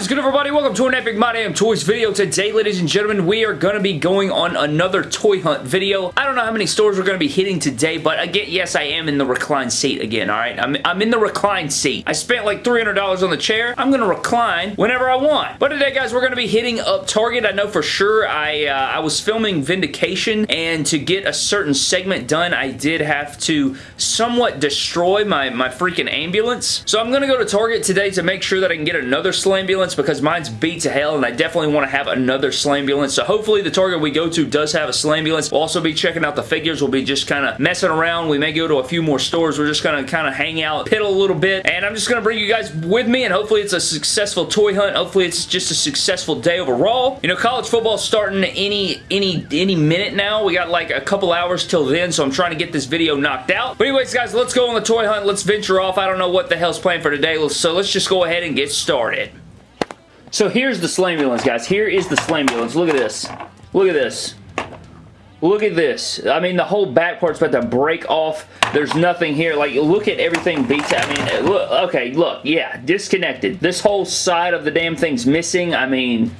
is good, everybody? Welcome to an Epic My Damn Toys video. Today, ladies and gentlemen, we are going to be going on another toy hunt video. I don't know how many stores we're going to be hitting today, but again, yes, I am in the reclined seat again, alright? I'm, I'm in the reclined seat. I spent like $300 on the chair. I'm going to recline whenever I want. But today, guys, we're going to be hitting up Target. I know for sure I, uh, I was filming Vindication, and to get a certain segment done, I did have to somewhat destroy my, my freaking ambulance. So I'm going to go to Target today to make sure that I can get another Because mine's beat to hell and I definitely want to have another Slambulance. So hopefully the Target we go to does have a Slambulance. We'll also be checking out the figures. We'll be just kind of messing around. We may go to a few more stores. We're just going to kind of hang out, piddle a little bit, and I'm just going to bring you guys with me and hopefully it's a successful toy hunt. Hopefully it's just a successful day overall. You know, college football's starting any, any, any minute now. We got like a couple hours till then, so I'm trying to get this video knocked out. But anyways, guys, let's go on the toy hunt. Let's venture off. I don't know what the hell's planned for today, so let's just go ahead and get started. So here's the Slambulance, guys. Here is the Slambulance. Look at this. Look at this. Look at this. I mean, the whole back part's about to break off. There's nothing here. Like, look at everything beats. I mean, look. Okay, look. Yeah, disconnected. This whole side of the damn thing's missing. I mean,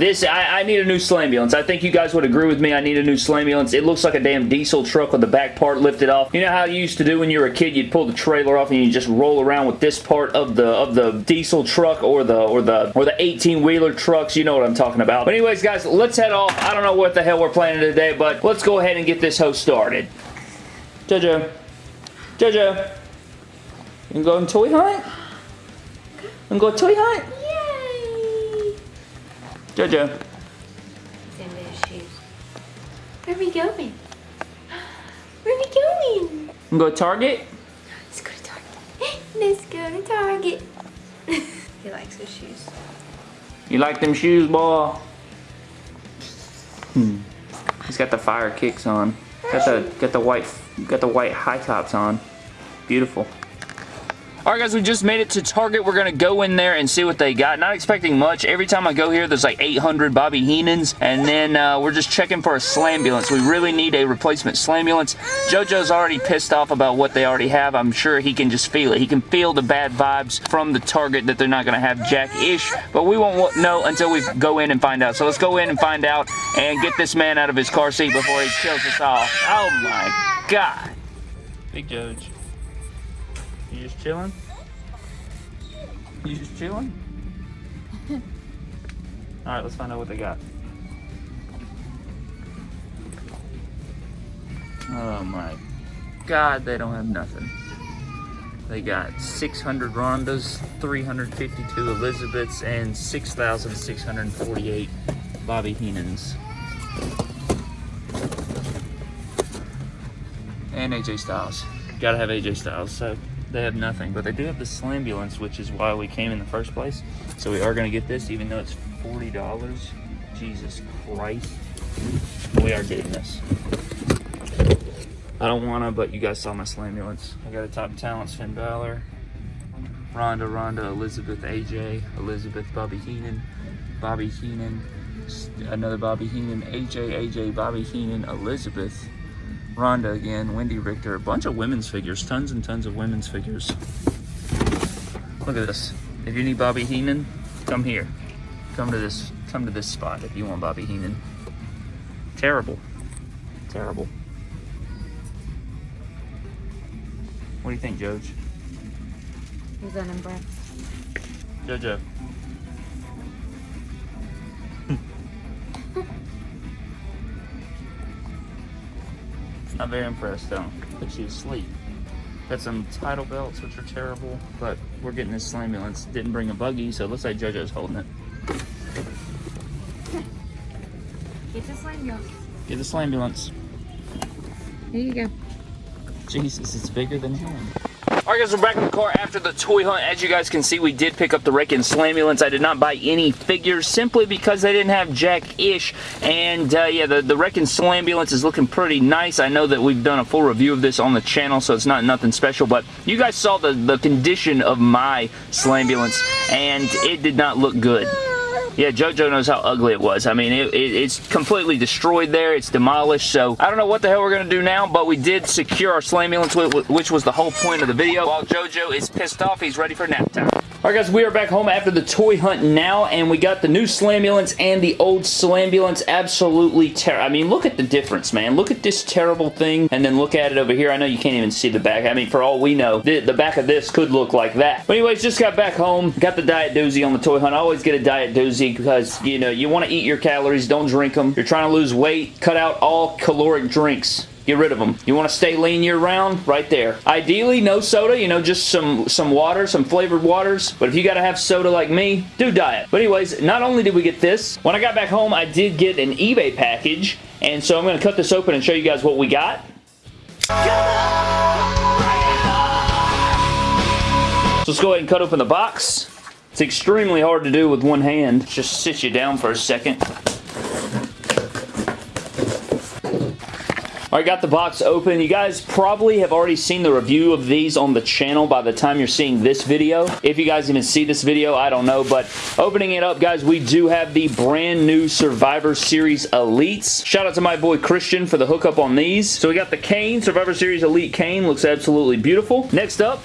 this, I, I, need a new Slambulance. I think you guys would agree with me. I need a new Slambulance. It looks like a damn diesel truck with the back part lifted off. You know how you used to do when you were a kid? You'd pull the trailer off and you just roll around with this part of the of the diesel truck or the or the or the 18 wheeler trucks. You know what I'm talking about. But anyways, guys, let's head off. I don't know what the hell we're planning today, but let's go ahead and get this host started. Jojo, Jojo, you can go on toy hunt. You can go toy hunt. Jojo. Where are we going? Where are we going? Go to Target? Let's go to Target. Let's go to Target. he likes his shoes. You like them shoes, boy? Hmm. He's got the fire kicks on. Got the got the white got the white high tops on. Beautiful. Alright guys, we just made it to Target. We're going to go in there and see what they got. Not expecting much. Every time I go here, there's like 800 Bobby Heenans. And then uh, we're just checking for a Slambulance. We really need a replacement Slambulance. JoJo's already pissed off about what they already have. I'm sure he can just feel it. He can feel the bad vibes from the Target that they're not going to have Jack-ish. But we won't know until we go in and find out. So let's go in and find out and get this man out of his car seat before he kills us all. Oh my God. Big Judge. You just chilling? You just chilling? Alright, let's find out what they got. Oh my god, they don't have nothing. They got 600 Rondas, 352 Elizabeths, and 6,648 Bobby Heenans. And AJ Styles. Gotta have AJ Styles, so they have nothing. But they do have the Slambulance, which is why we came in the first place. So we are going to get this, even though it's $40. Jesus Christ. We are getting this. I don't want to, but you guys saw my Slambulance. I got a top talents, Finn Balor, Ronda, Ronda, Elizabeth, AJ, Elizabeth, Bobby Heenan, Bobby Heenan, another Bobby Heenan, AJ, AJ, Bobby Heenan, Elizabeth, Ronda again, Wendy Richter, a bunch of women's figures, tons and tons of women's figures. Look at this. If you need Bobby Heenan, come here. Come to this come to this spot if you want Bobby Heenan. Terrible. Terrible. What do you think, Joj? Who's that number? Jojo. Not very impressed though, but she's asleep. Got some title belts, which are terrible, but we're getting this Slambulance. Didn't bring a buggy, so it looks like JoJo's holding it. Get the Slambulance. Get the Slambulance. Here you go. Jesus, it's bigger than him. Alright guys, we're back in the car after the toy hunt. As you guys can see, we did pick up the Wrecking Slambulance. I did not buy any figures simply because they didn't have Jack-ish. And uh, yeah, the, the Wrecking Slambulance is looking pretty nice. I know that we've done a full review of this on the channel, so it's not nothing special. But you guys saw the, the condition of my Slambulance, and it did not look good. Yeah, JoJo knows how ugly it was. I mean, it, it, it's completely destroyed there. It's demolished. So I don't know what the hell we're going to do now, but we did secure our Slambulance, which was the whole point of the video. While JoJo is pissed off, he's ready for nap time. Alright guys, we are back home after the toy hunt now, and we got the new Slambulance and the old Slambulance. Absolutely terrible. I mean, look at the difference, man. Look at this terrible thing, and then look at it over here. I know you can't even see the back. I mean, for all we know, the, the back of this could look like that. But anyways, just got back home. Got the Diet Doozy on the toy hunt. I always get a Diet Doozy because, you know, you want to eat your calories. Don't drink them. You're trying to lose weight. Cut out all caloric drinks. Get rid of them. You want to stay lean year round? Right there. Ideally, no soda. You know, just some, some water, some flavored waters. But if you got to have soda like me, do diet. But anyways, not only did we get this, when I got back home, I did get an eBay package. And so I'm going to cut this open and show you guys what we got. So let's go ahead and cut open the box. It's extremely hard to do with one hand. Just sit you down for a second. Alright, got the box open. You guys probably have already seen the review of these on the channel by the time you're seeing this video. If you guys even see this video, I don't know. But opening it up, guys, we do have the brand new Survivor Series Elites. Shout out to my boy Christian for the hookup on these. So we got the Kane, Survivor Series Elite Kane. Looks absolutely beautiful. Next up,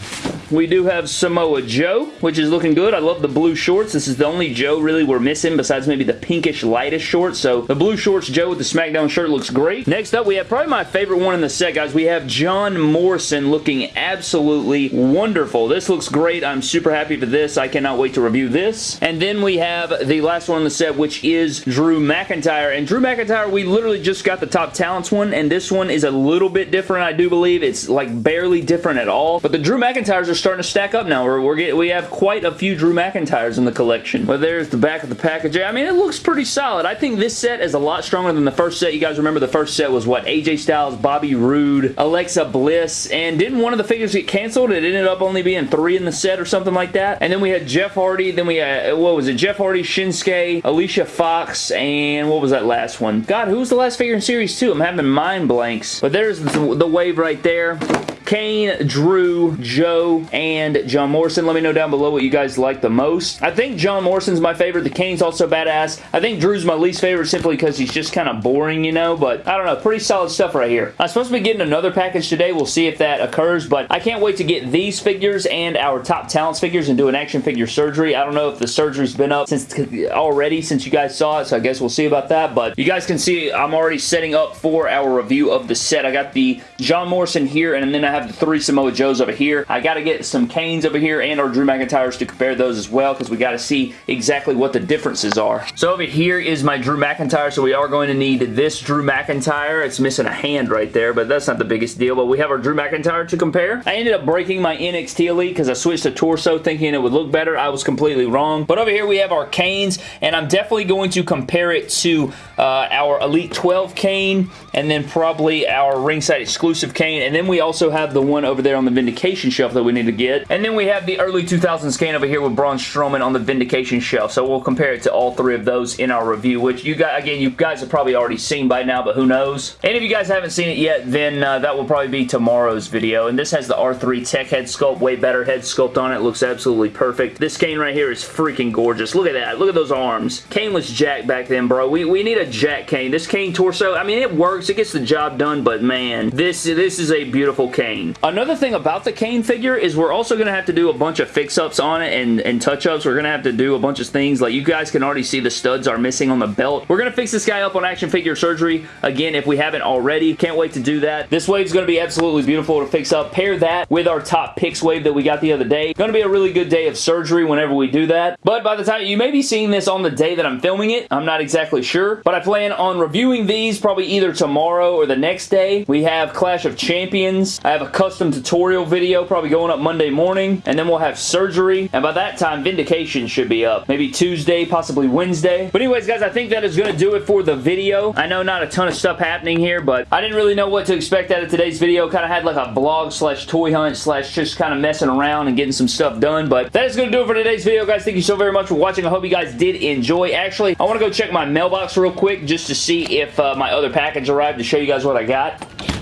we do have Samoa Joe, which is looking good. I love the blue shorts. This is the only Joe really we're missing besides maybe the pinkish lightest shorts. So the blue shorts Joe with the SmackDown shirt looks great. Next up, we have probably my favorite one in the set, guys. We have John Morrison looking absolutely wonderful. This looks great. I'm super happy for this. I cannot wait to review this. And then we have the last one in the set, which is Drew McIntyre. And Drew McIntyre, we literally just got the Top Talents one, and this one is a little bit different, I do believe. It's like barely different at all. But the Drew McIntyres are starting to stack up now. We're, we're get, we have quite a few Drew McIntyres in the collection. But there's the back of the package. I mean, it looks pretty solid. I think this set is a lot stronger than the first set. You guys remember the first set was what? AJ Styles, Bobby Roode, Alexa Bliss, and didn't one of the figures get canceled? It ended up only being three in the set or something like that. And then we had Jeff Hardy, then we had, what was it? Jeff Hardy, Shinsuke, Alicia Fox, and what was that last one? God, who was the last figure in Series 2? I'm having mind blanks. But there's the, the wave right there. Kane, Drew, Joe, and John Morrison. Let me know down below what you guys like the most. I think John Morrison's my favorite. The Kane's also badass. I think Drew's my least favorite simply because he's just kind of boring, you know, but I don't know. Pretty solid stuff right here. I'm supposed to be getting another package today. We'll see if that occurs, but I can't wait to get these figures and our top talents figures and do an action figure surgery. I don't know if the surgery's been up since already since you guys saw it, so I guess we'll see about that, but you guys can see I'm already setting up for our review of the set. I got the John Morrison here, and then I have the three Samoa Joes over here. I got to get some Kanes over here and our Drew McIntyres to compare those as well because we got to see exactly what the differences are. So over here is my Drew McIntyre, so we are going to need this Drew McIntyre. It's missing a hand right there, but that's not the biggest deal, but we have our Drew McIntyre to compare. I ended up breaking my NXT Elite because I switched to Torso thinking it would look better. I was completely wrong. But over here we have our Kanes and I'm definitely going to compare it to uh, our Elite 12 Kane, and then probably our ringside exclusive Kane, and then we also have the one over there on the Vindication shelf that we need to get. And then we have the early 2000s Kane over here with Braun Strowman on the Vindication shelf. So we'll compare it to all three of those in our review, which you guys, again, you guys have probably already seen by now, but who knows? And if you guys haven't seen it yet, then uh, that will probably be tomorrow's video. And this has the R3 Tech head sculpt, way better head sculpt on it. Looks absolutely perfect. This Kane right here is freaking gorgeous. Look at that. Look at those arms. Kane was Jack back then, bro. We, we need a jack Kane. This Kane torso, I mean, it works. It gets the job done, but man, this, this is a beautiful Kane. Another thing about the Kane figure is we're also going to have to do a bunch of fix-ups on it and, and touch-ups. We're going to have to do a bunch of things. Like, you guys can already see the studs are missing on the belt. We're going to fix this guy up on action figure surgery, again, if we haven't already. Can't wait to do that. This wave is going to be absolutely beautiful to fix up. Pair that with our top picks wave that we got the other day. Going to be a really good day of surgery whenever we do that. But by the time, you may be seeing this on the day that I'm filming it. I'm not exactly sure. But I plan on reviewing these probably either tomorrow or the next day. We have Clash of Champions. I have a custom tutorial video probably going up Monday morning. And then we'll have surgery. And by that time, Vindication should be up. Maybe Tuesday, possibly Wednesday. But anyways, guys, I think that is going to do it for the video. I know not a ton of stuff happening here, but I didn't really know what to expect out of today's video. Kind of had like a blog slash toy hunt slash just kind of messing around and getting some stuff done. But that is going to do it for today's video, guys. Thank you so very much for watching. I hope you guys did enjoy. Actually, I want to go check my mailbox real quick just to see if uh, my other package arrived to show you guys what I got.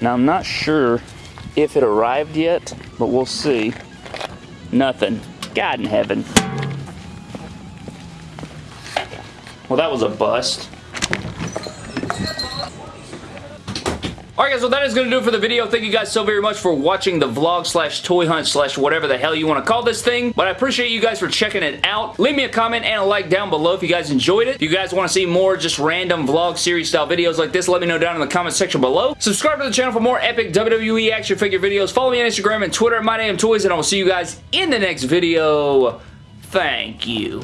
Now, I'm not sure if it arrived yet, but we'll see. Nothing. God in heaven. Well, that was a bust. Alright guys, well that is going to do it for the video. Thank you guys so very much for watching the vlog slash toy hunt slash whatever the hell you want to call this thing. But I appreciate you guys for checking it out. Leave me a comment and a like down below if you guys enjoyed it. If you guys want to see more just random vlog series style videos like this, let me know down in the comment section below. Subscribe to the channel for more epic WWE action figure videos. Follow me on Instagram and Twitter at MyDamnToys and I will see you guys in the next video. Thank you.